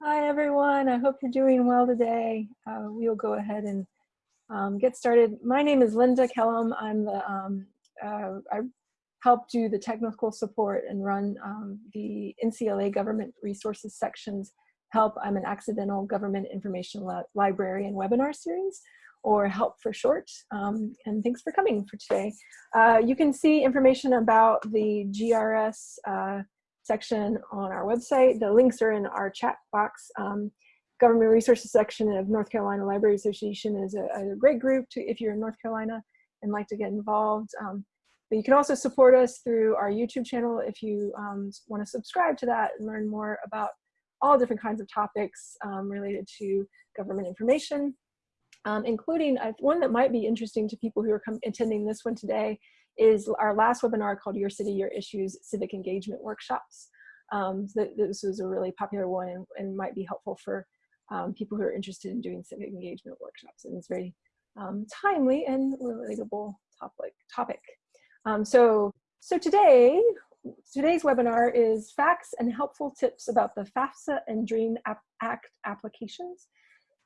Hi, everyone. I hope you're doing well today. Uh, we'll go ahead and um, get started. My name is Linda Kellum. I'm the, um, uh, I help do the technical support and run um, the NCLA government resources sections help. I'm an accidental government information li library and webinar series or help for short. Um, and thanks for coming for today. Uh, you can see information about the GRS uh, section on our website. The links are in our chat box. Um, Government Resources section of North Carolina Library Association is a, a, great group to, if you're in North Carolina and like to get involved. Um, but you can also support us through our YouTube channel if you um, want to subscribe to that and learn more about all different kinds of topics um, related to government information, um, including one that might be interesting to people who are attending this one today is our last webinar called Your City, Your Issues Civic Engagement Workshops. Um, so this was a really popular one and, and might be helpful for um, people who are interested in doing civic engagement workshops. And it's very um, timely and relatable topic. topic. Um, so, so today, today's webinar is facts and helpful tips about the FAFSA and DREAM Act applications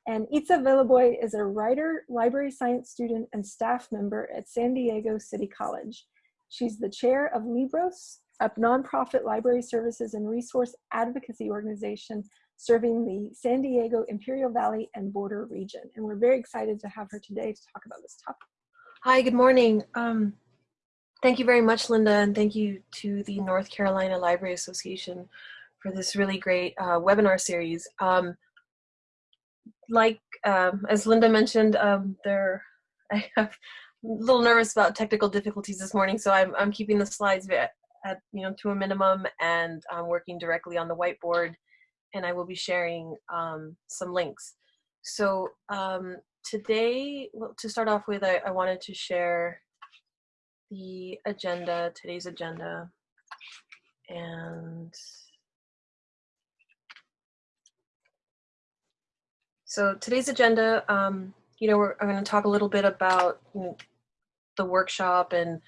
and Itza Villaboy is a writer, library science student, and staff member at San Diego City College. She's the chair of Libros, a nonprofit library services and resource advocacy organization serving the San Diego Imperial Valley and border region. And we're very excited to have her today to talk about this topic. Hi, good morning. Um, thank you very much, Linda, and thank you to the North Carolina Library Association for this really great uh, webinar series. Um, like um, as Linda mentioned, um, there I have a little nervous about technical difficulties this morning, so I'm I'm keeping the slides at, you know to a minimum, and I'm working directly on the whiteboard, and I will be sharing um, some links. So um, today, well, to start off with, I, I wanted to share the agenda, today's agenda, and So today's agenda, um, you know, we're, I'm going to talk a little bit about you know, the workshop and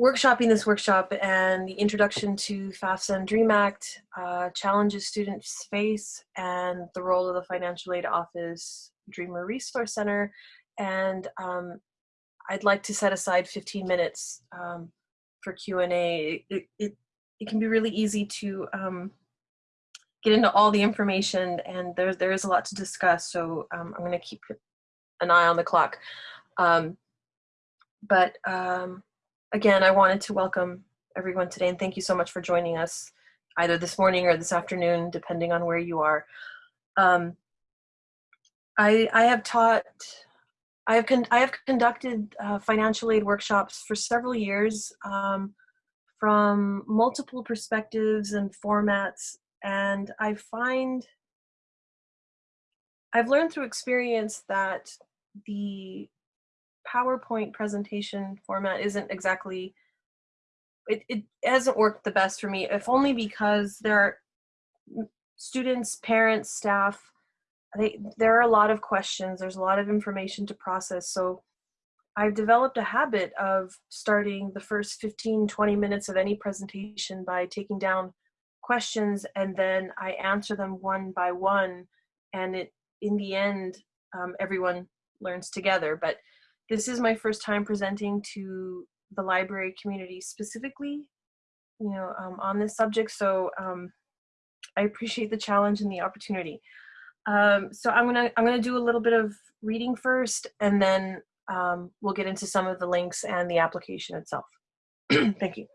workshopping this workshop and the introduction to FAFSA and DREAM Act, uh, challenges students face, and the role of the Financial Aid Office Dreamer Resource Center. And um, I'd like to set aside 15 minutes um, for Q&A. It, it, it, can be really easy to um, get into all the information and there, there is a lot to discuss so um, I'm going to keep an eye on the clock. Um, but um, again, I wanted to welcome everyone today and thank you so much for joining us either this morning or this afternoon, depending on where you are. Um, I, I have taught, I have, con I have conducted uh, financial aid workshops for several years um, from multiple perspectives and formats and I find, I've learned through experience that the PowerPoint presentation format isn't exactly, it, it hasn't worked the best for me, if only because there are students, parents, staff, they, there are a lot of questions, there's a lot of information to process. So I've developed a habit of starting the first 15, 20 minutes of any presentation by taking down questions and then I answer them one by one and it in the end um, everyone learns together. But this is my first time presenting to the library community specifically you know um, on this subject so um, I appreciate the challenge and the opportunity. Um, so I'm gonna I'm gonna do a little bit of reading first and then um, we'll get into some of the links and the application itself. Thank you.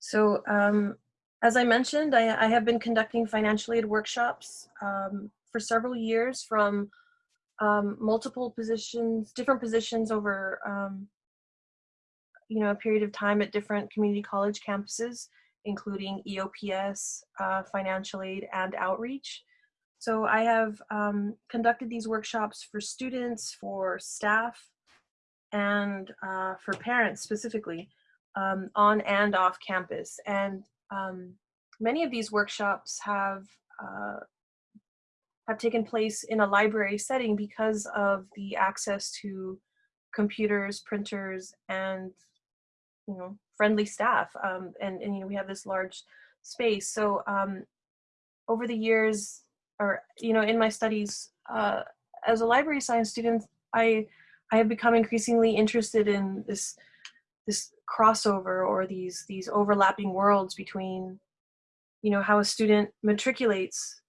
So um, as I mentioned, I, I, have been conducting financial aid workshops um, for several years from um, multiple positions, different positions over um, you know, a period of time at different community college campuses, including EOPS, uh, financial aid, and outreach. So I have um, conducted these workshops for students, for staff, and uh, for parents specifically um, on and off campus. And um, many of these workshops have uh, have taken place in a library setting because of the access to computers, printers, and you know friendly staff. Um, and and you know we have this large space. So um, over the years, or you know, in my studies uh, as a library science student, I I have become increasingly interested in this this crossover or these these overlapping worlds between you know how a student matriculates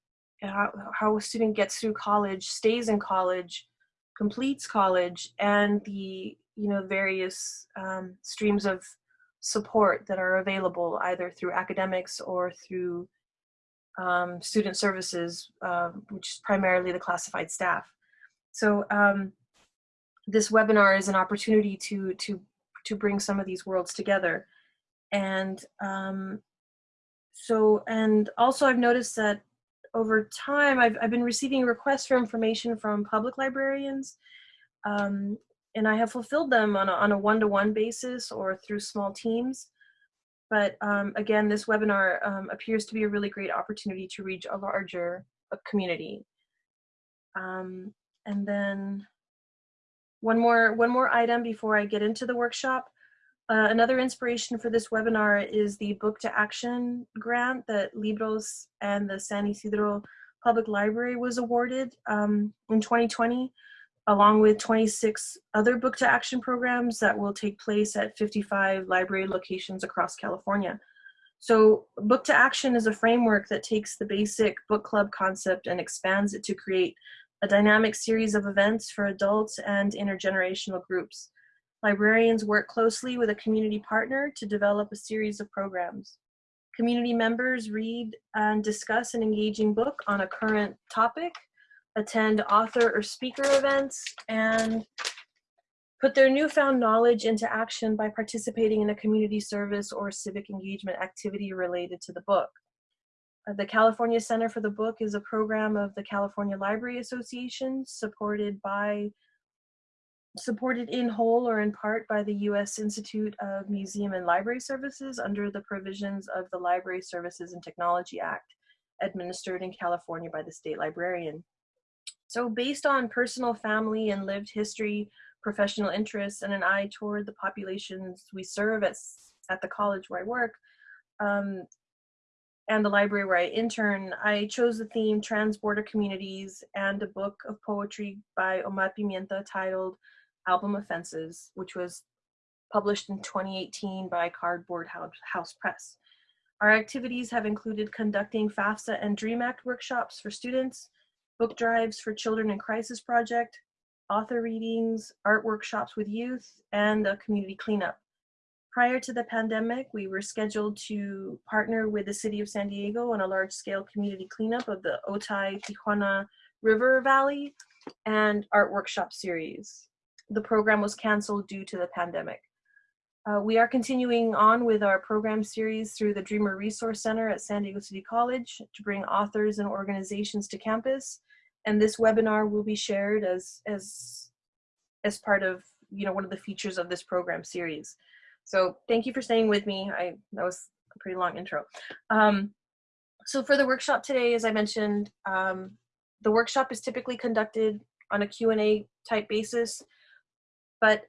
how, how a student gets through college stays in college completes college and the you know various um, streams of support that are available either through academics or through um, student services uh, which is primarily the classified staff. So um, this webinar is an opportunity to to to bring some of these worlds together and um, so and also I've noticed that over time I've, I've been receiving requests for information from public librarians um, and I have fulfilled them on a, on a one-to-one basis or through small teams. But um, again, this webinar um, appears to be a really great opportunity to reach a larger uh, community. Um, and then one more, one more item before I get into the workshop. Uh, another inspiration for this webinar is the Book to Action grant that Libros and the San Ysidro Public Library was awarded um, in 2020, along with 26 other Book to Action programs that will take place at 55 library locations across California. So Book to Action is a framework that takes the basic book club concept and expands it to create a dynamic series of events for adults and intergenerational groups librarians work closely with a community partner to develop a series of programs. Community members read and discuss an engaging book on a current topic, attend author or speaker events, and put their newfound knowledge into action by participating in a community service or civic engagement activity related to the book. The California Center for the Book is a program of the California Library Association supported by supported in whole or in part by the U.S. Institute of Museum and Library Services under the provisions of the Library Services and Technology Act, administered in California by the state librarian. So based on personal family and lived history, professional interests, and an eye toward the populations we serve at, at the college where I work, um, and the library where I intern, I chose the theme Transborder Communities and a book of poetry by Omar Pimienta titled Album of Fences, which was published in 2018 by Cardboard House Press. Our activities have included conducting FAFSA and DREAM Act workshops for students, book drives for Children in Crisis Project, author readings, art workshops with youth, and a community cleanup. Prior to the pandemic, we were scheduled to partner with the City of San Diego on a large-scale community cleanup of the Otay Tijuana River Valley and art workshop series the program was canceled due to the pandemic. Uh, we are continuing on with our program series through the Dreamer Resource Center at San Diego City College to bring authors and organizations to campus. And this webinar will be shared as, as, as part of you know, one of the features of this program series. So thank you for staying with me. I, that was a pretty long intro. Um, so for the workshop today, as I mentioned, um, the workshop is typically conducted on a Q&A type basis. But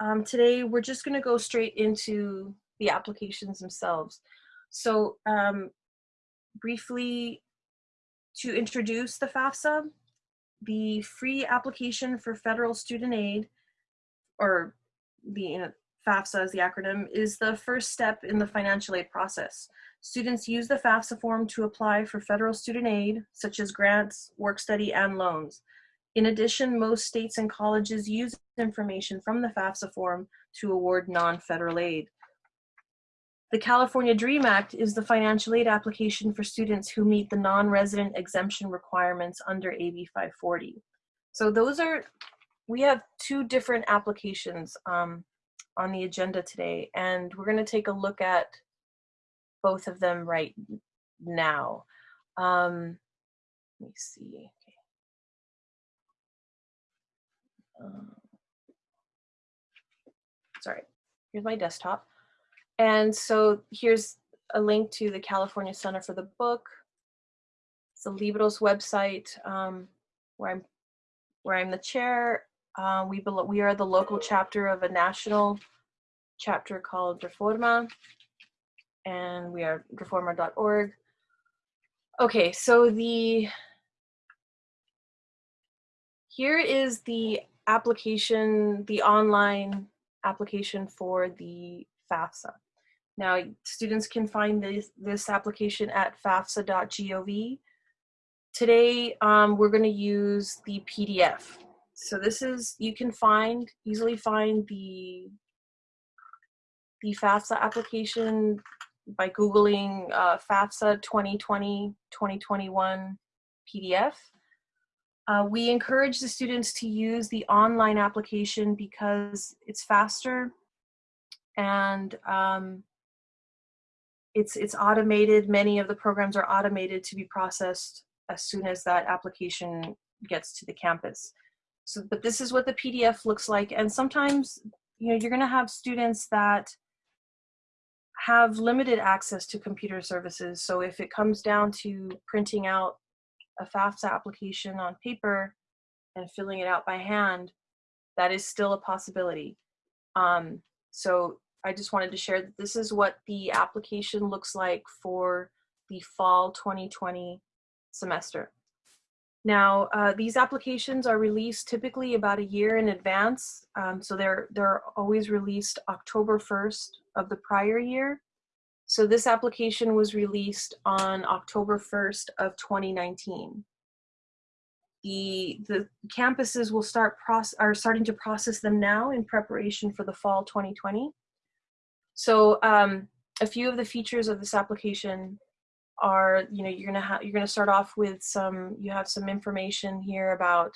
um, today we're just gonna go straight into the applications themselves. So um, briefly to introduce the FAFSA, the free application for federal student aid, or the FAFSA is the acronym, is the first step in the financial aid process. Students use the FAFSA form to apply for federal student aid, such as grants, work study, and loans. In addition, most states and colleges use information from the FAFSA form to award non-federal aid. The California DREAM Act is the financial aid application for students who meet the non-resident exemption requirements under AB 540. So those are, we have two different applications um, on the agenda today, and we're gonna take a look at both of them right now. Um, let me see. Um, sorry, here's my desktop. And so here's a link to the California Center for the Book. It's the Libros website um, where I'm where I'm the chair. Uh, we we are the local chapter of a national chapter called Reforma, and we are reforma.org. Okay, so the here is the application, the online application for the FAFSA. Now, students can find this, this application at fafsa.gov. Today, um, we're going to use the PDF. So this is, you can find, easily find the, the FAFSA application by Googling uh, FAFSA 2020-2021 PDF. Uh, we encourage the students to use the online application because it's faster and um, it's, it's automated. Many of the programs are automated to be processed as soon as that application gets to the campus. So, but this is what the PDF looks like. And sometimes, you know, you're gonna have students that have limited access to computer services. So if it comes down to printing out a FAFSA application on paper and filling it out by hand, that is still a possibility. Um, so I just wanted to share that this is what the application looks like for the fall 2020 semester. Now, uh, these applications are released typically about a year in advance. Um, so they're, they're always released October 1st of the prior year. So this application was released on October 1st of 2019. The, the campuses will start process, are starting to process them now in preparation for the fall 2020. So um, a few of the features of this application are, you know, you're gonna have, you're gonna start off with some, you have some information here about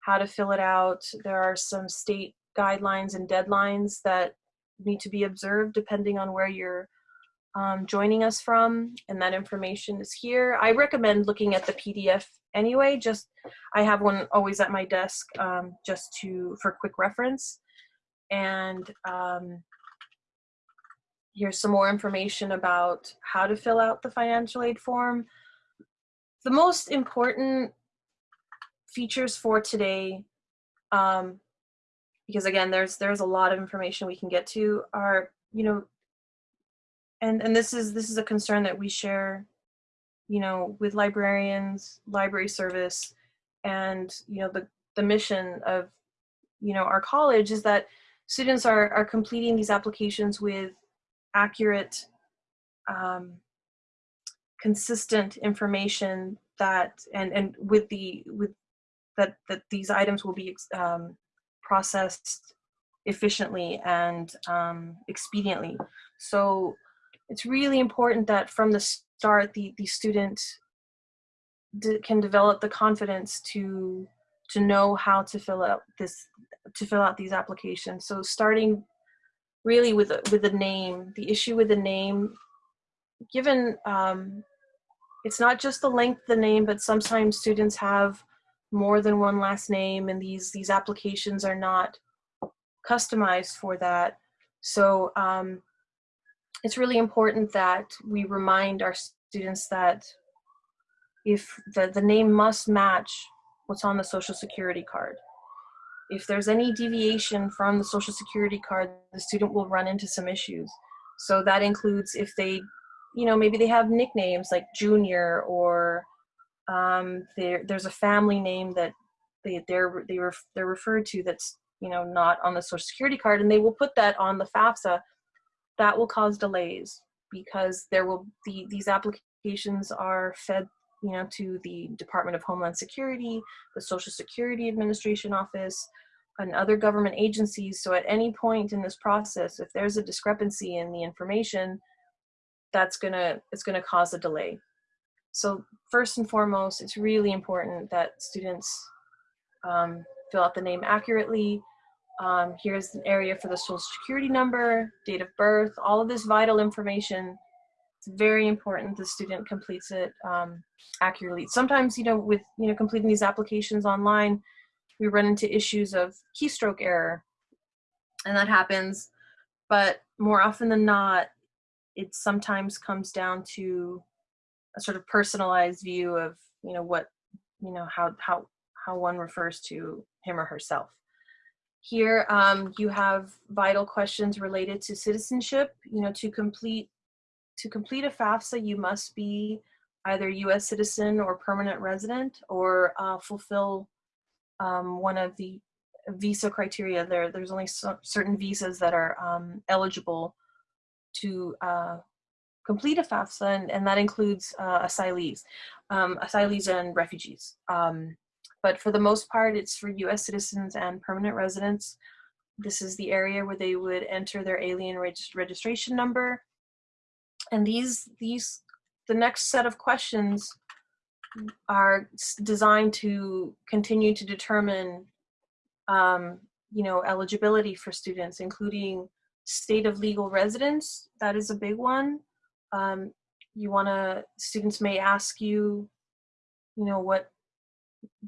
how to fill it out. There are some state guidelines and deadlines that need to be observed depending on where you're um, joining us from, and that information is here. I recommend looking at the PDF anyway, just, I have one always at my desk um, just to, for quick reference. And um, here's some more information about how to fill out the financial aid form. The most important features for today, um, because again, there's there's a lot of information we can get to, are you know, and and this is this is a concern that we share, you know, with librarians, library service, and you know the the mission of you know our college is that students are are completing these applications with accurate, um, consistent information that, and, and with the, with that, that these items will be um, processed efficiently and um, expediently. So it's really important that from the start, the, the student can develop the confidence to to know how to fill out this to fill out these applications. So starting really with with a name, the issue with the name, given um, it's not just the length of the name, but sometimes students have more than one last name and these, these applications are not customized for that. So um, it's really important that we remind our students that if the, the name must match what's on the social security card. If there's any deviation from the social security card, the student will run into some issues. So that includes if they, you know, maybe they have nicknames like Junior or um, there's a family name that they, they're, they ref, they're referred to that's, you know, not on the social security card and they will put that on the FAFSA. That will cause delays because there will be, these applications are fed you know, to the Department of Homeland Security, the Social Security Administration Office, and other government agencies. So at any point in this process, if there's a discrepancy in the information, that's gonna, it's gonna cause a delay. So first and foremost, it's really important that students um, fill out the name accurately. Um, here's an area for the social security number, date of birth, all of this vital information it's very important the student completes it um, accurately. Sometimes, you know, with, you know, completing these applications online, we run into issues of keystroke error and that happens. But more often than not, it sometimes comes down to a sort of personalized view of, you know, what, you know, how, how, how one refers to him or herself. Here, um, you have vital questions related to citizenship. You know, to complete to complete a FAFSA, you must be either U.S. citizen or permanent resident, or uh, fulfill um, one of the visa criteria. There, there's only so, certain visas that are um, eligible to uh, complete a FAFSA, and, and that includes uh, asylees, um, asylees and refugees. Um, but for the most part, it's for U.S. citizens and permanent residents. This is the area where they would enter their alien reg registration number. And these, these, the next set of questions are designed to continue to determine, um, you know, eligibility for students, including state of legal residence. That is a big one. Um, you want to, students may ask you, you know, what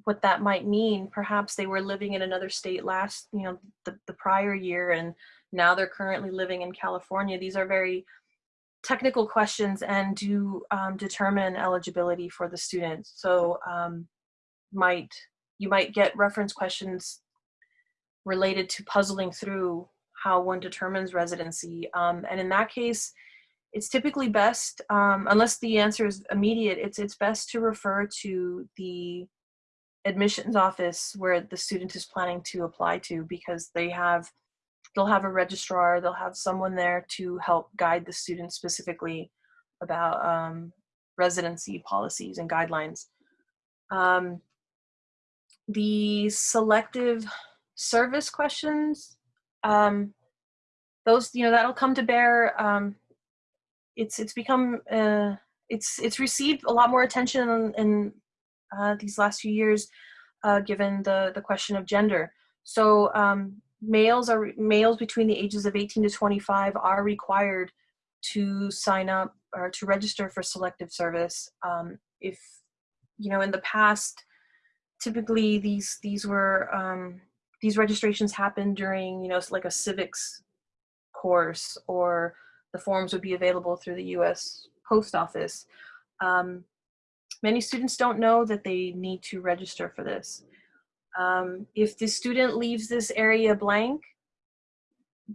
what that might mean. Perhaps they were living in another state last, you know, the, the prior year, and now they're currently living in California. These are very technical questions and do um, determine eligibility for the student. So um, might you might get reference questions related to puzzling through how one determines residency. Um, and in that case, it's typically best, um, unless the answer is immediate, it's, it's best to refer to the admissions office where the student is planning to apply to because they have they'll have a registrar they'll have someone there to help guide the student specifically about um, residency policies and guidelines um, the selective service questions um, those you know that'll come to bear um, it's it's become uh, it's it's received a lot more attention in, in uh, these last few years, uh, given the, the question of gender. So um, males are males between the ages of 18 to 25 are required to sign up or to register for selective service. Um, if you know, in the past, typically these these were um, these registrations happened during you know like a civics course or the forms would be available through the U.S. Post Office. Um, Many students don't know that they need to register for this. Um, if the student leaves this area blank,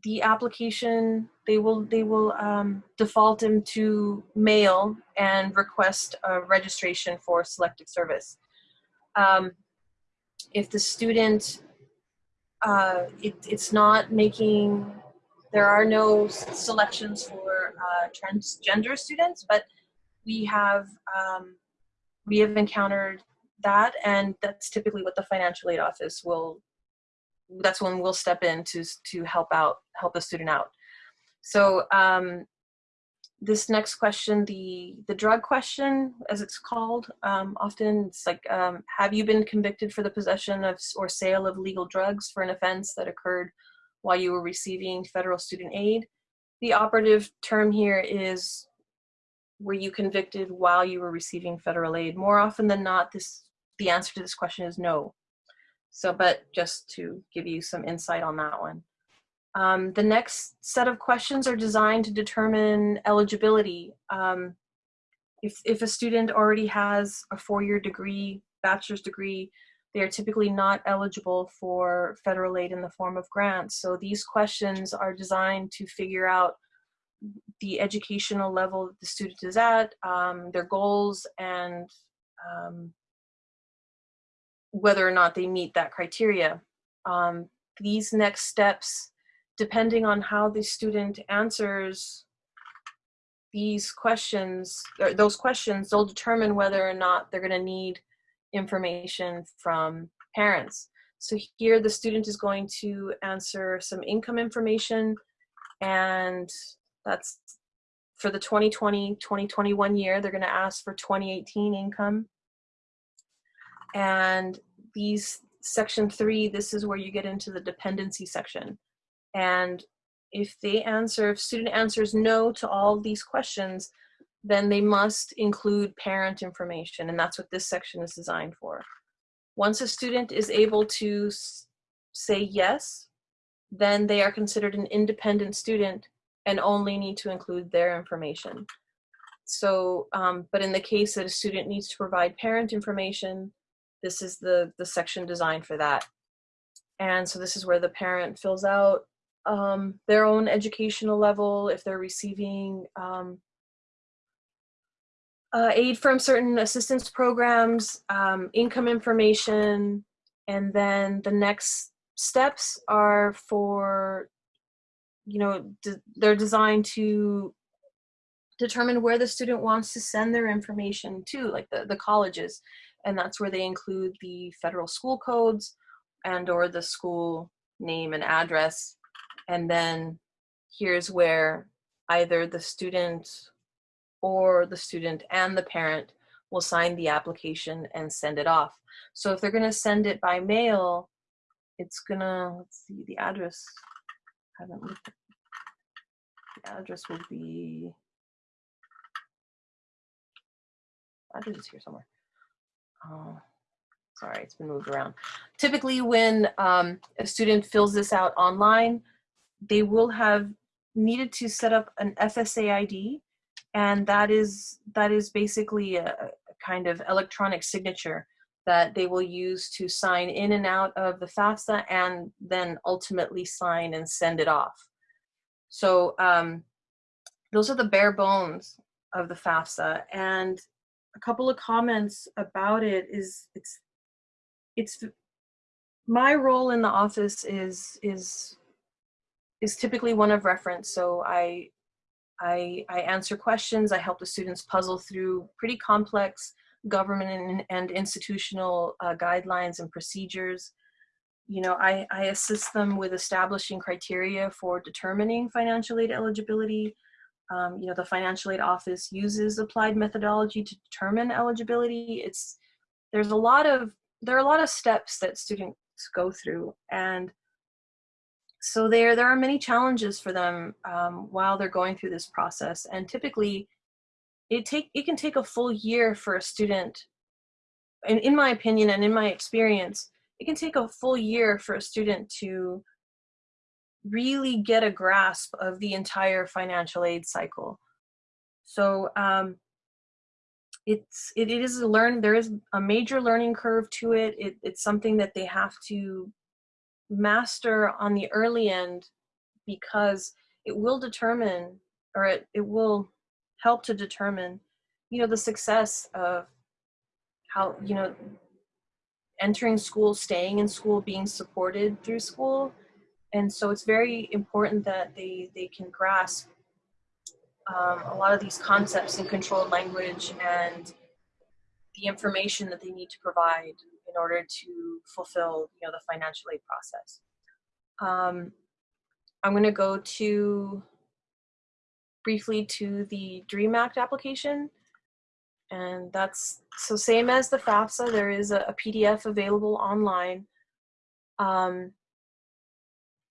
the application, they will, they will um, default them to male and request a registration for selective service. Um, if the student, uh, it, it's not making, there are no selections for uh, transgender students, but we have um, we have encountered that and that's typically what the financial aid office will that's when we'll step in to to help out help a student out so um, this next question the the drug question as it's called um, often it's like um, have you been convicted for the possession of or sale of legal drugs for an offense that occurred while you were receiving federal student aid the operative term here is were you convicted while you were receiving federal aid? More often than not, this the answer to this question is no. So, but just to give you some insight on that one. Um, the next set of questions are designed to determine eligibility. Um, if, if a student already has a four-year degree, bachelor's degree, they are typically not eligible for federal aid in the form of grants. So these questions are designed to figure out the educational level the student is at, um, their goals, and um, whether or not they meet that criteria. Um, these next steps, depending on how the student answers these questions, or those questions, they'll determine whether or not they're gonna need information from parents. So here the student is going to answer some income information and that's for the 2020-2021 year. They're going to ask for 2018 income. And these section three, this is where you get into the dependency section. And if they answer, if student answers no to all these questions, then they must include parent information. And that's what this section is designed for. Once a student is able to say yes, then they are considered an independent student and only need to include their information. So, um, but in the case that a student needs to provide parent information, this is the, the section designed for that. And so this is where the parent fills out um, their own educational level, if they're receiving um, uh, aid from certain assistance programs, um, income information, and then the next steps are for, you know, they're designed to determine where the student wants to send their information to, like the, the colleges. And that's where they include the federal school codes and or the school name and address. And then here's where either the student or the student and the parent will sign the application and send it off. So if they're gonna send it by mail, it's gonna, let's see, the address, I haven't looked at, the address will be, address is here somewhere. Oh, sorry, it's been moved around. Typically when um, a student fills this out online, they will have needed to set up an FSA ID and that is that is basically a, a kind of electronic signature that they will use to sign in and out of the FAFSA and then ultimately sign and send it off. So um, those are the bare bones of the FAFSA. And a couple of comments about it is it's it's my role in the office is is is typically one of reference. So I I, I answer questions, I help the students puzzle through pretty complex government and, and institutional uh, guidelines and procedures. You know, I, I assist them with establishing criteria for determining financial aid eligibility. Um, you know, the financial aid office uses applied methodology to determine eligibility. It's, there's a lot of, there are a lot of steps that students go through and so there there are many challenges for them um, while they're going through this process and typically it take it can take a full year for a student and in my opinion and in my experience it can take a full year for a student to really get a grasp of the entire financial aid cycle so um, it's it, it is a learn there is a major learning curve to it. it it's something that they have to master on the early end because it will determine or it, it will help to determine you know the success of how you know entering school staying in school being supported through school and so it's very important that they they can grasp um, a lot of these concepts in controlled language and the information that they need to provide in order to fulfill you know the financial aid process. Um, i'm going to go to briefly to the dream act application. And that's so same as the fafsa there is a, a pdf available online. Um,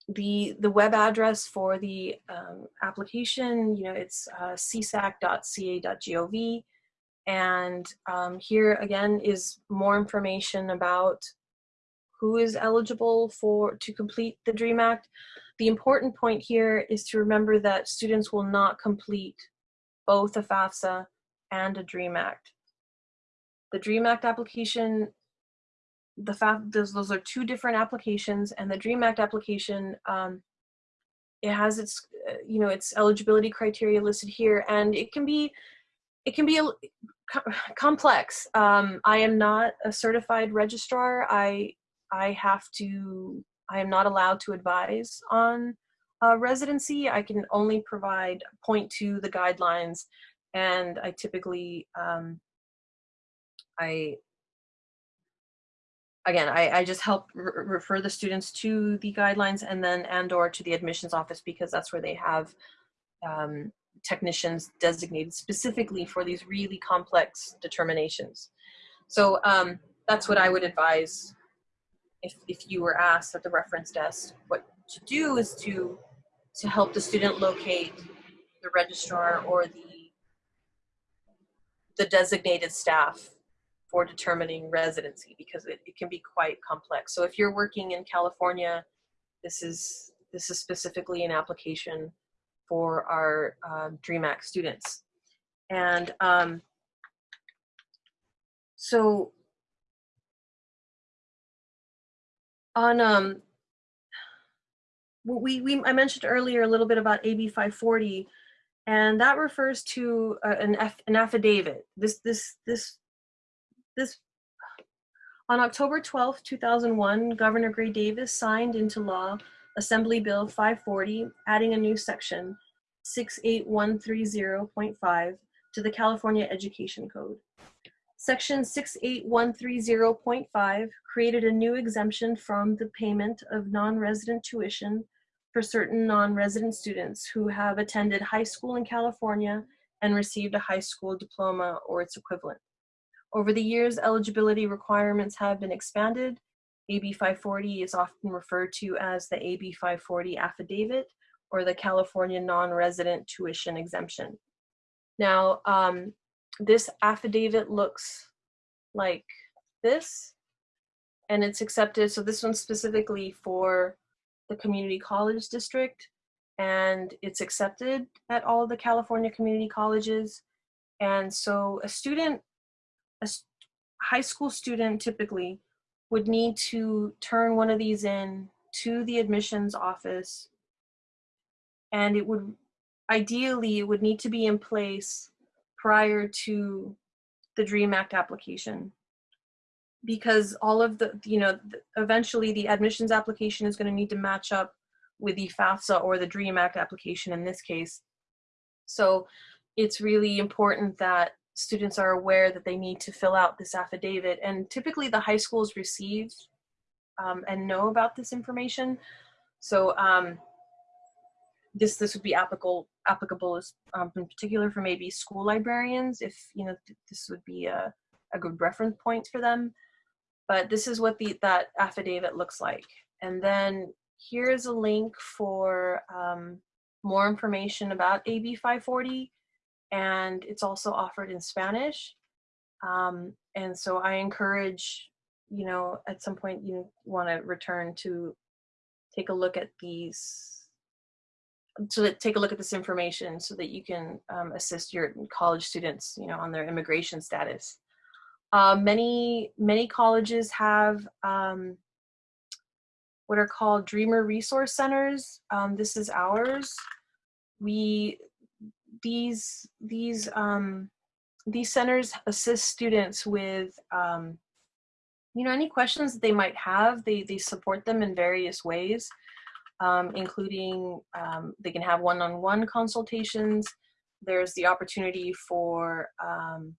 the the web address for the um, application you know it's uh, csac.ca.gov and um, here again is more information about who is eligible for to complete the DREAM Act. The important point here is to remember that students will not complete both a FAFSA and a DREAM Act. The DREAM Act application, the FAF, those, those are two different applications and the DREAM Act application, um, it has its, uh, you know, its eligibility criteria listed here and it can be, it can be a complex. Um, I am not a certified registrar. I I have to. I am not allowed to advise on uh, residency. I can only provide point to the guidelines, and I typically um, I again I, I just help re refer the students to the guidelines and then and or to the admissions office because that's where they have um, technicians designated specifically for these really complex determinations. So um, that's what I would advise if, if you were asked at the reference desk. What to do is to, to help the student locate the registrar or the, the designated staff for determining residency because it, it can be quite complex. So if you're working in California, this is, this is specifically an application for our um, DREAM Act students. And um, so on um, we, we I mentioned earlier a little bit about AB 540 and that refers to uh, an, an affidavit. This this this this on October 12, 2001, Governor Gray Davis signed into law Assembly Bill 540, adding a new section 68130.5 to the California Education Code. Section 68130.5 created a new exemption from the payment of non-resident tuition for certain non-resident students who have attended high school in California and received a high school diploma or its equivalent. Over the years, eligibility requirements have been expanded. AB 540 is often referred to as the AB 540 affidavit or the California non-resident tuition exemption. Now, um, this affidavit looks like this, and it's accepted. So this one's specifically for the community college district, and it's accepted at all the California community colleges. And so a student, a high school student typically would need to turn one of these in to the admissions office. And it would ideally it would need to be in place prior to the dream act application. Because all of the you know eventually the admissions application is going to need to match up with the fafsa or the dream act application in this case. So it's really important that students are aware that they need to fill out this affidavit. And typically the high schools receive um, and know about this information. So um, this this would be applicable applicable as um, in particular for maybe school librarians if you know th- this would be a, a good reference point for them. But this is what the that affidavit looks like. And then here's a link for um, more information about AB 540 and it's also offered in Spanish um, and so I encourage you know at some point you want to return to take a look at these to take a look at this information so that you can um, assist your college students you know on their immigration status. Uh, many many colleges have um, what are called dreamer resource centers um, this is ours. We these these um, these centers assist students with um, you know any questions that they might have they they support them in various ways um, including um, they can have one-on-one consultations. There's the opportunity for um,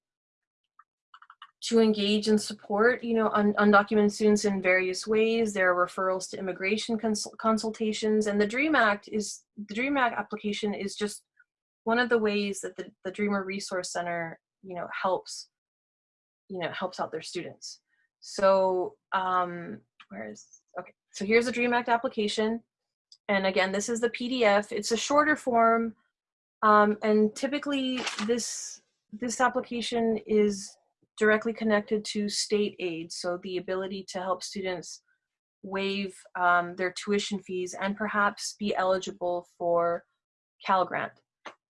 to engage and support, you know, un- undocumented students in various ways. There are referrals to immigration cons- consultations, and the DREAM Act is the DREAM Act application is just one of the ways that the, the Dreamer Resource Center, you know, helps, you know, helps out their students. So, um, where is okay? So here's the DREAM Act application and again this is the pdf it's a shorter form um, and typically this this application is directly connected to state aid so the ability to help students waive um, their tuition fees and perhaps be eligible for cal grant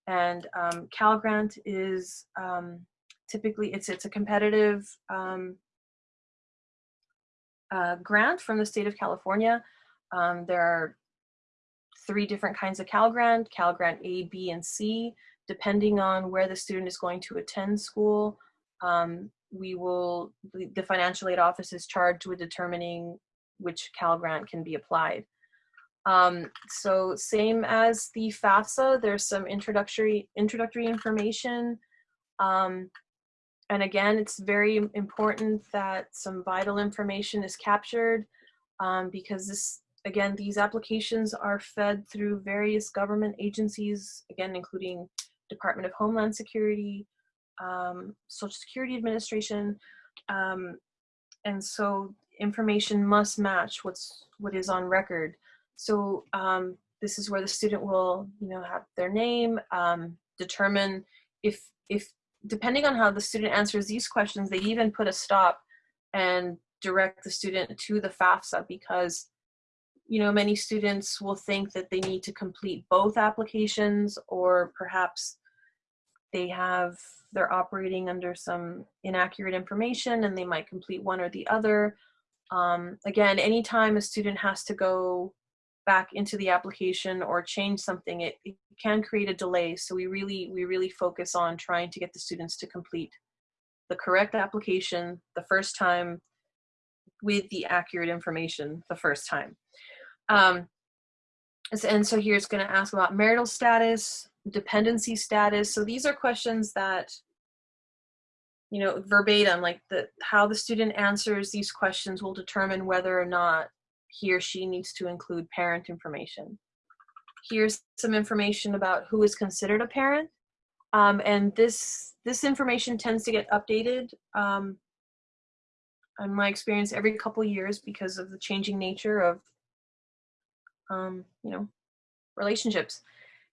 and um, cal grant is um, typically it's it's a competitive um, uh, grant from the state of california um, there are three different kinds of Cal Grant, Cal Grant A, B, and C. Depending on where the student is going to attend school, um, we will, the, the financial aid office is charged with determining which Cal Grant can be applied. Um, so same as the FAFSA, there's some introductory, introductory information. Um, and again, it's very important that some vital information is captured um, because this again, these applications are fed through various government agencies, again, including Department of Homeland Security, um, Social Security Administration, um, and so information must match what's what is on record. So um, this is where the student will, you know, have their name, um, determine if if depending on how the student answers these questions, they even put a stop and direct the student to the FAFSA because you know, many students will think that they need to complete both applications or perhaps they have, they're operating under some inaccurate information and they might complete one or the other. Um, again, anytime a student has to go back into the application or change something, it, it can create a delay. So we really, we really focus on trying to get the students to complete the correct application the first time with the accurate information the first time. Um, and so here it's going to ask about marital status, dependency status. So these are questions that, you know, verbatim, like the how the student answers these questions will determine whether or not he or she needs to include parent information. Here's some information about who is considered a parent. Um, and this, this information tends to get updated um, in my experience every couple years because of the changing nature of um, you know relationships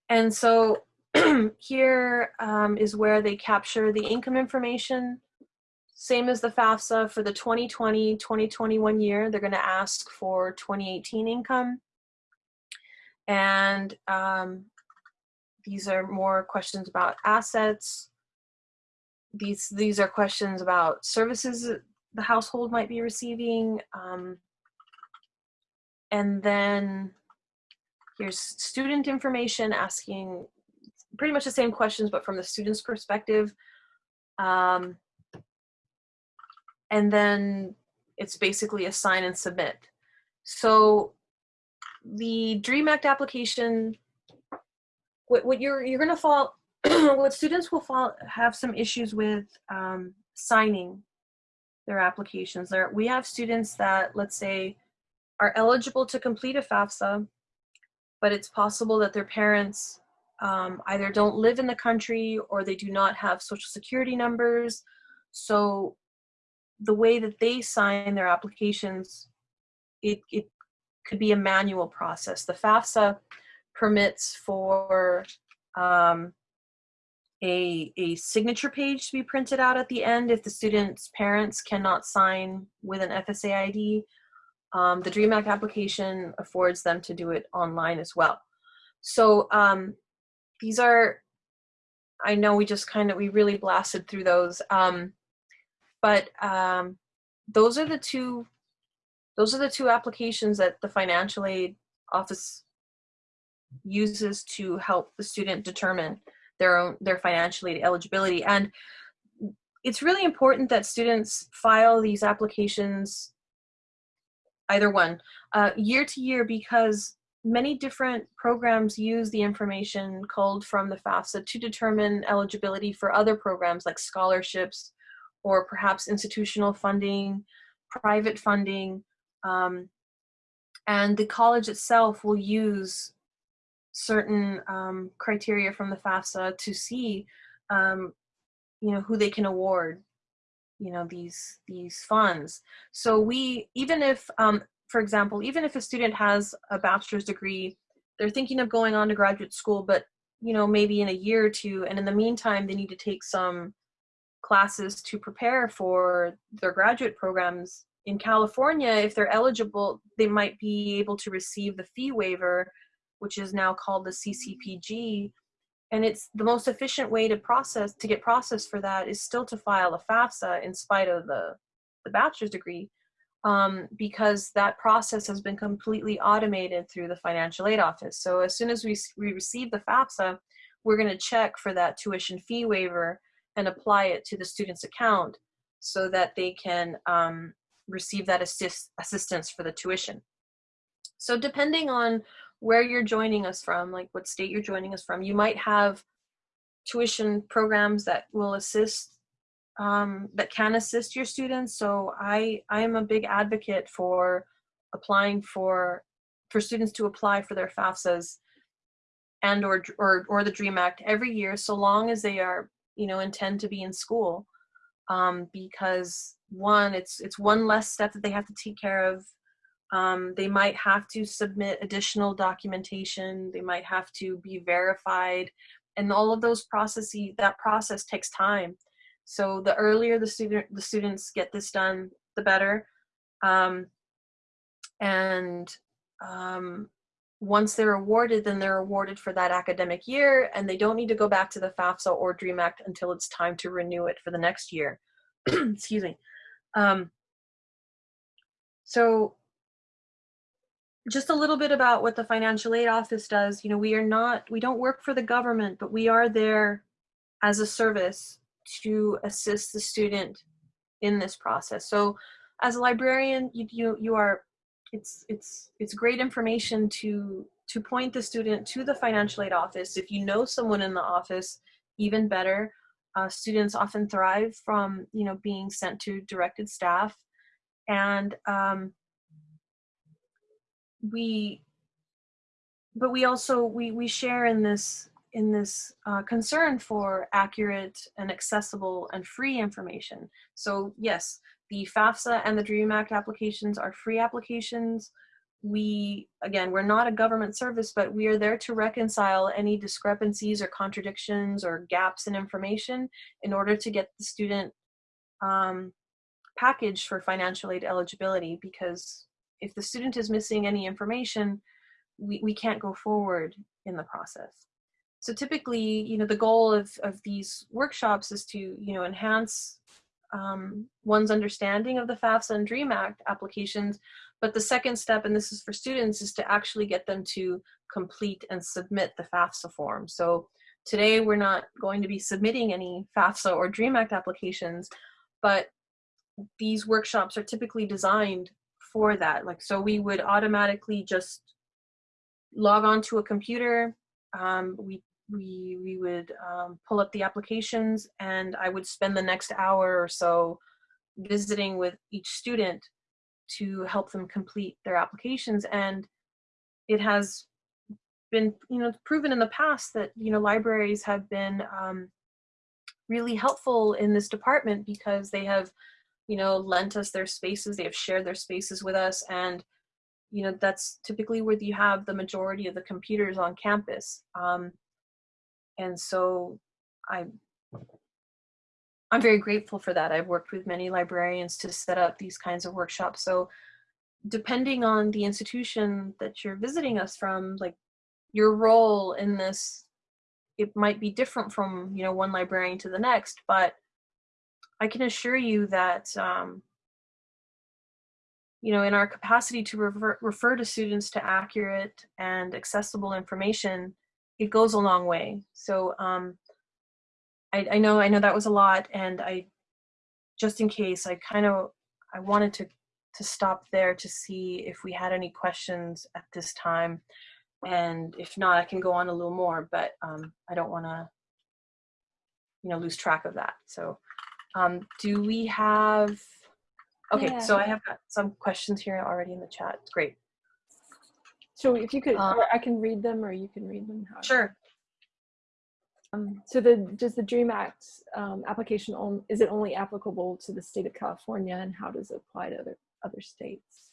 and so here um, is where they capture the income information same as the FAFSA for the 2020 2021 year they're going to ask for 2018 income and um, these are more questions about assets these these are questions about services the household might be receiving. Um, and then here's student information asking pretty much the same questions, but from the student's perspective. Um, and then it's basically assign and submit. So the DREAM Act application, what, what you're, you're gonna fall, what students will fall, have some issues with um, signing their applications. There, we have students that, let's say, are eligible to complete a FAFSA, but it's possible that their parents um, either don't live in the country or they do not have social security numbers. So the way that they sign their applications, it, it could be a manual process. The FAFSA permits for um, a, a signature page to be printed out at the end if the student's parents cannot sign with an FSA ID. Um, the DREAM Act application affords them to do it online as well. So um, these are, I know we just kind of, we really blasted through those, um, but um, those are the two, those are the two applications that the financial aid office uses to help the student determine their own their financial aid eligibility. And it's really important that students file these applications either one uh, year to year because many different programs use the information culled from the FAFSA to determine eligibility for other programs like scholarships or perhaps institutional funding, private funding, um, and the college itself will use certain um, criteria from the FAFSA to see, um, you know, who they can award, you know, these these funds. So we, even if, um, for example, even if a student has a bachelor's degree, they're thinking of going on to graduate school, but you know, maybe in a year or two, and in the meantime, they need to take some classes to prepare for their graduate programs. In California, if they're eligible, they might be able to receive the fee waiver which is now called the CCPG. And it's the most efficient way to process, to get processed for that is still to file a FAFSA in spite of the, the bachelor's degree, um, because that process has been completely automated through the financial aid office. So as soon as we, we receive the FAFSA, we're gonna check for that tuition fee waiver and apply it to the student's account so that they can um, receive that assist assistance for the tuition. So depending on where you're joining us from, like what state you're joining us from. You might have tuition programs that will assist, um, that can assist your students. So I, I am a big advocate for applying for, for students to apply for their FAFSAs and or, or, or the DREAM Act every year, so long as they are, you know, intend to be in school. Um, because one, it's, it's one less step that they have to take care of um, they might have to submit additional documentation. They might have to be verified. And all of those processes, that process takes time. So the earlier the student, the students get this done, the better. Um, and um, once they're awarded, then they're awarded for that academic year, and they don't need to go back to the FAFSA or DREAM Act until it's time to renew it for the next year. Excuse me. Um, so just a little bit about what the financial aid office does. You know, we are not, we don't work for the government, but we are there as a service to assist the student in this process. So as a librarian, you, you, you are, it's, it's, it's great information to, to point the student to the financial aid office. If you know someone in the office, even better. Uh, students often thrive from, you know, being sent to directed staff. And um, we, but we also, we, we share in this in this uh, concern for accurate and accessible and free information. So yes, the FAFSA and the DREAM Act applications are free applications. We, again, we're not a government service, but we are there to reconcile any discrepancies or contradictions or gaps in information in order to get the student um, packaged for financial aid eligibility because if the student is missing any information, we, we can't go forward in the process. So typically, you know, the goal of, of these workshops is to, you know, enhance um, one's understanding of the FAFSA and DREAM Act applications. But the second step, and this is for students, is to actually get them to complete and submit the FAFSA form. So today we're not going to be submitting any FAFSA or DREAM Act applications, but these workshops are typically designed for that. Like, so we would automatically just log on to a computer. Um, we we we would um, pull up the applications and I would spend the next hour or so visiting with each student to help them complete their applications. And it has been you know proven in the past that you know libraries have been um, really helpful in this department because they have you know lent us their spaces they have shared their spaces with us. And you know that's typically where you have the majority of the computers on campus. Um, and so I, I'm very grateful for that. I've worked with many librarians to set up these kinds of workshops. So depending on the institution that you're visiting us from, like your role in this, it might be different from, you know, one librarian to the next, but I can assure you that, um, you know, in our capacity to refer, refer to students to accurate and accessible information, it goes a long way. So um, I, I know I know that was a lot, and I just in case I kind of I wanted to to stop there to see if we had any questions at this time, and if not, I can go on a little more. But um, I don't want to you know lose track of that. So um, do we have? Okay, yeah. so I have got some questions here already in the chat. Great. So if you could, uh, I can read them or you can read them. However. Sure. Um, so the, does the DREAM Act um, application, on, is it only applicable to the state of California and how does it apply to other, other states?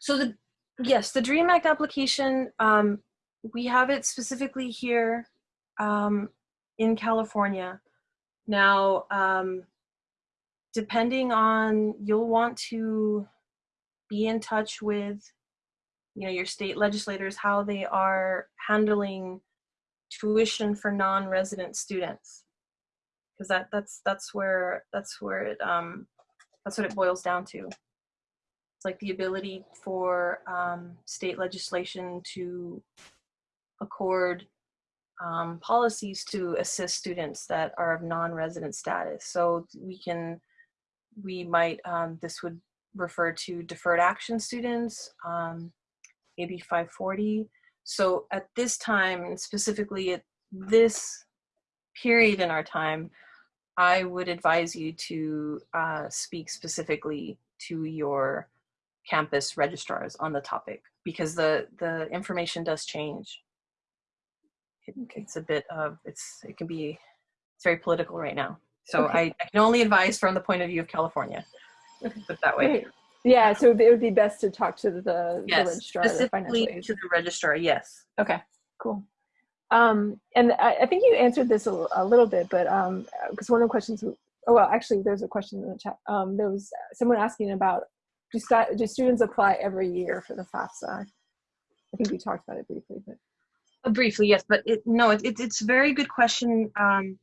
So the, yes, the DREAM Act application, um, we have it specifically here um, in California. Now, um, depending on, you'll want to be in touch with you know your state legislators how they are handling tuition for non-resident students. Because that that's that's where that's where it um that's what it boils down to. It's like the ability for um, state legislation to accord um, policies to assist students that are of non-resident status. So we can we might um, this would refer to deferred action students, um, AB 540. So at this time, and specifically at this period in our time, I would advise you to uh, speak specifically to your campus registrars on the topic because the, the information does change. It, it's a bit of, it's, it can be, it's very political right now. So okay. I, I, can only advise from the point of view of California. Put that way. Great. Yeah, so it would be best to talk to the, yes, the registrar. Specifically the to the registrar, yes. Okay, cool. Um, and I, I, think you answered this a, a little bit, but because um, one of the questions, oh well, actually, there's a question in the chat. Um, there was someone asking about do, do students apply every year for the FAFSA? I think we talked about it briefly, but uh, briefly, yes, but it, no, it, it, it's a very good question um,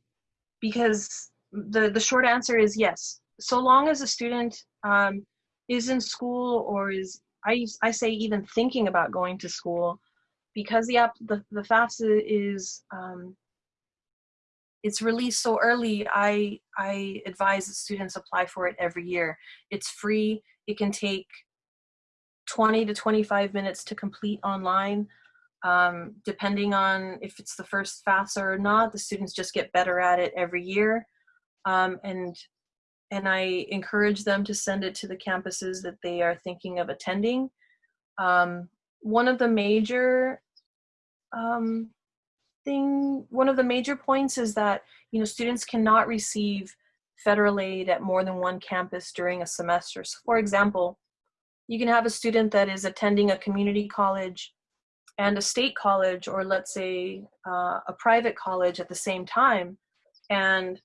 because the the short answer is yes. So long as a student um, is in school or is I, I say even thinking about going to school because the app the, the FAFSA is um, it's released so early I I advise that students apply for it every year. It's free. It can take 20 to 25 minutes to complete online um, depending on if it's the first FAFSA or not the students just get better at it every year. Um, and and I encourage them to send it to the campuses that they are thinking of attending. Um, one of the major um, thing, one of the major points is that you know students cannot receive federal aid at more than one campus during a semester. So, for example, you can have a student that is attending a community college and a state college, or let's say uh, a private college at the same time, and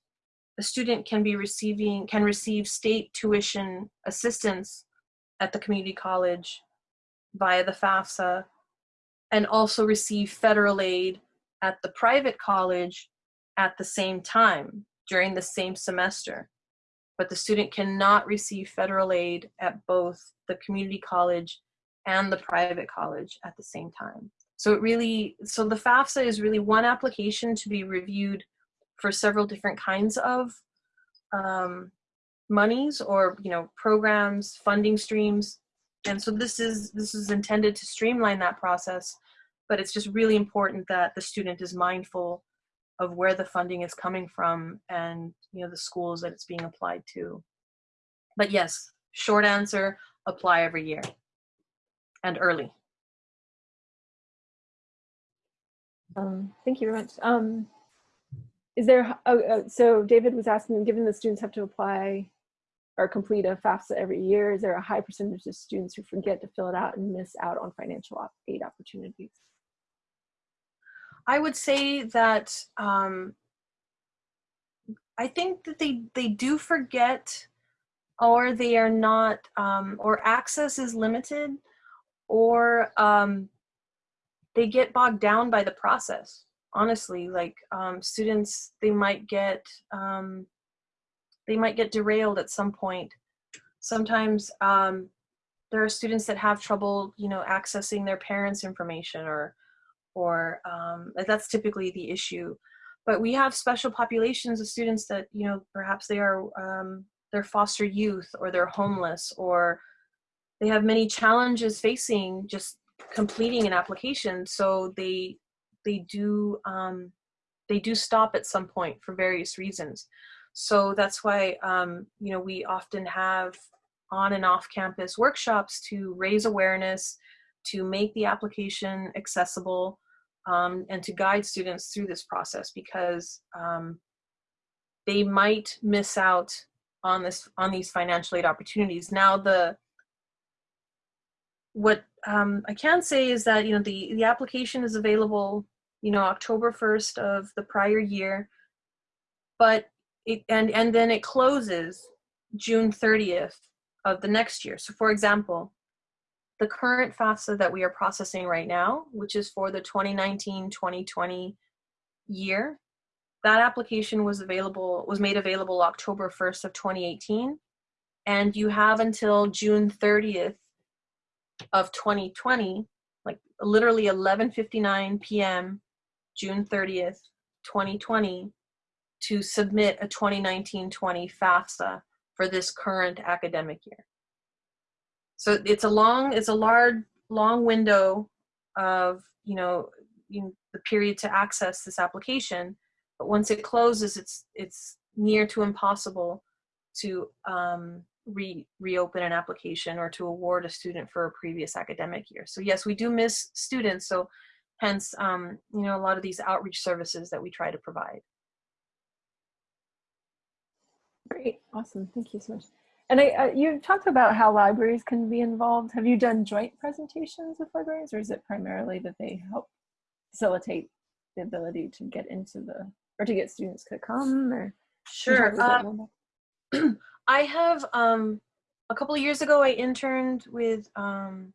a student can be receiving can receive state tuition assistance at the community college via the FAFSA and also receive federal aid at the private college at the same time during the same semester. But the student cannot receive federal aid at both the community college and the private college at the same time. So it really, so the FAFSA is really one application to be reviewed for several different kinds of um, monies or you know programs, funding streams, and so this is this is intended to streamline that process. But it's just really important that the student is mindful of where the funding is coming from and you know the schools that it's being applied to. But yes, short answer: apply every year and early. Um, thank you very much. Um, is there, oh, uh, so David was asking, given the students have to apply or complete a FAFSA every year, is there a high percentage of students who forget to fill it out and miss out on financial aid opportunities? I would say that um, I think that they, they do forget or they are not, um, or access is limited or um, they get bogged down by the process honestly like um, students they might get um, they might get derailed at some point. Sometimes um, there are students that have trouble you know accessing their parents information or or um, that's typically the issue. But we have special populations of students that you know perhaps they are um, they're foster youth or they're homeless or they have many challenges facing just completing an application so they they do um, they do stop at some point for various reasons. So that's why um, you know we often have on and off campus workshops to raise awareness, to make the application accessible, um, and to guide students through this process because um, they might miss out on this on these financial aid opportunities. Now the what um, I can say is that you know the the application is available you know, October 1st of the prior year, but it, and, and then it closes June 30th of the next year. So for example, the current FAFSA that we are processing right now, which is for the 2019-2020 year, that application was available, was made available October 1st of 2018. And you have until June 30th of 2020, like literally 11.59 p.m. June 30th, 2020 to submit a 2019-20 FAFSA for this current academic year. So it's a long, it's a large, long window of, you know, the period to access this application, but once it closes, it's, it's near to impossible to um, re reopen an application or to award a student for a previous academic year. So yes, we do miss students. So hence um, you know a lot of these outreach services that we try to provide. Great. Awesome. Thank you so much. And I, uh, you talked about how libraries can be involved. Have you done joint presentations with libraries or is it primarily that they help facilitate the ability to get into the or to get students to come or sure um, i have um, a couple of years ago i interned with um,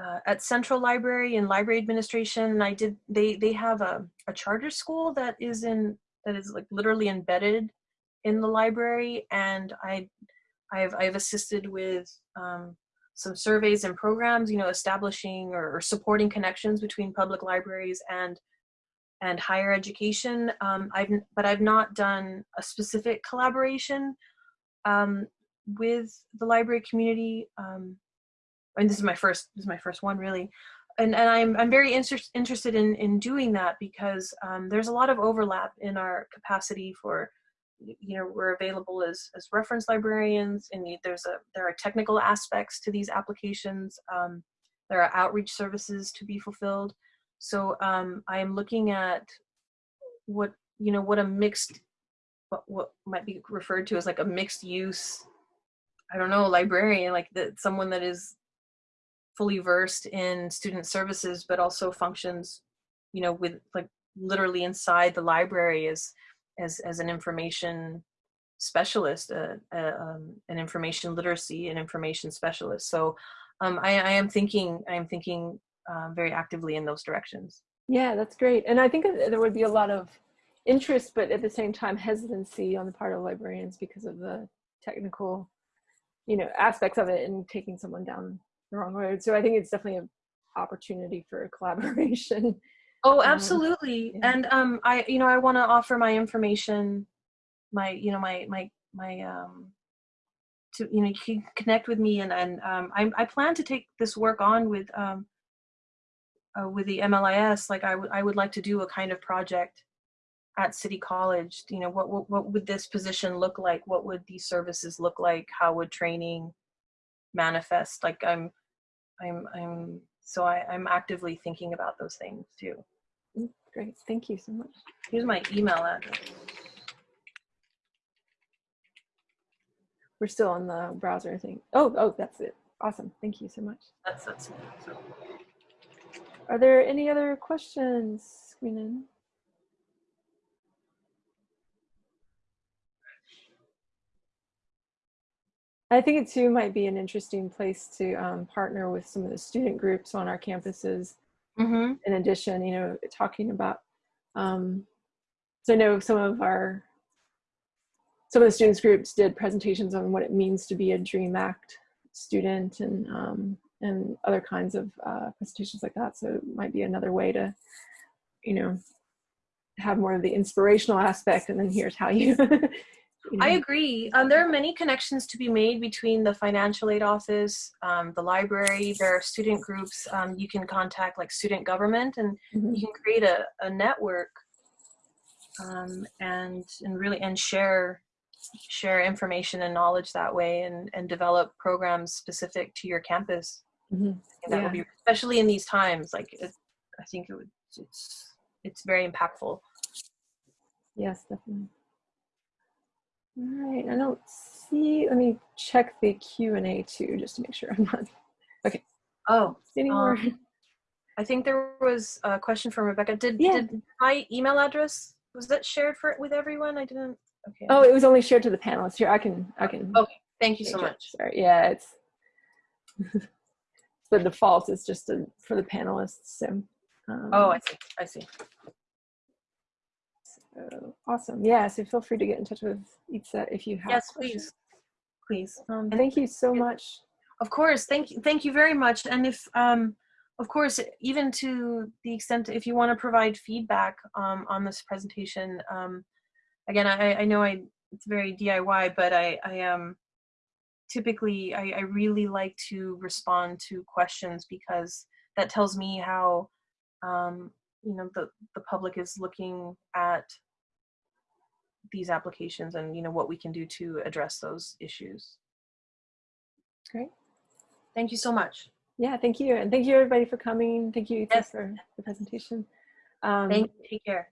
uh, at Central Library and Library Administration, and I did. They they have a a charter school that is in that is like literally embedded in the library, and I I've I've assisted with um, some surveys and programs, you know, establishing or, or supporting connections between public libraries and and higher education. Um, I've but I've not done a specific collaboration um, with the library community. Um, and this is my first this is my first one really. And and i'm i'm very inter- interested in in doing that because um, there's a lot of overlap in our capacity for you know we're available as as reference librarians and there's a there are technical aspects to these applications um, there are outreach services to be fulfilled. So um, i am looking at what you know what a mixed what, what might be referred to as like a mixed use i don't know librarian like that someone that is fully versed in student services, but also functions, you know, with like literally inside the library as as as an information specialist, uh, uh, um, an information literacy and information specialist. So um, I, I, am thinking I am thinking uh, very actively in those directions. Yeah, that's great, and I think there would be a lot of interest, but at the same time hesitancy on the part of librarians because of the technical, you know, aspects of it and taking someone down the wrong road. So I think it's definitely an opportunity for collaboration. Oh, um, absolutely. Um, yeah. And um, I, you know, I want to offer my information, my, you know, my, my, my, um, to, you know, you can connect with me and, and um, I, I plan to take this work on with, um, uh, with the MLIS. Like I would, I would like to do a kind of project at City College. You know, what, what, what would this position look like? What would these services look like? How would training manifest? Like I'm, I'm I'm so I, I'm actively thinking about those things too. Mm, great, thank you so much. Here's my email address. We're still on the browser thing. Oh, oh, that's it. Awesome. Thank you so much. That's that's it. So. Are there any other questions, Queenan? I think it too might be an interesting place to um, partner with some of the student groups on our campuses. Mm-hmm. In addition, you know, talking about, um, so I know some of our, some of the students groups did presentations on what it means to be a DREAM Act student and, um, and other kinds of uh, presentations like that. So it might be another way to, you know, have more of the inspirational aspect and then here's how you I agree. Um, there are many connections to be made between the financial aid office, um, the library, there are student groups. Um, you can contact like student government and Mhm. you can create a, a network um, and, and really, and share, share information and knowledge that way and, and develop programs specific to your campus. Mhm. And that would be, especially in these times, like it, I think it would, it's, it's very impactful. Yes, definitely. All right, I don't see, let me check the Q and A too, just to make sure I'm not okay. Oh, any more. Um, I think there was a question from Rebecca. Did, Yeah. did my email address, was that shared for with everyone? I didn't, okay. Oh, it was only shared to the panelists here. I can, I can. Okay, thank you so it. much. Sorry, yeah, it's, the default is just a, for the panelists, so. um, Oh, I see, I see. So, Awesome, yeah, so feel free to get in touch with Itza if you have. Yes, questions. please, please. Um, thank you so much. Of course, thank you, thank you very much. And if, um, of course, even to the extent if you want to provide feedback um, on this presentation, um, again, I, I know I it's very DIY, but I, I am typically I, I really like to respond to questions because that tells me how um, you know the the public is looking at these applications and you know what we can do to address those issues. Great. Thank you so much. Yeah, thank you. And thank you everybody for coming. Thank you Itza, Yes. for the presentation. Um, Thank you. Take care.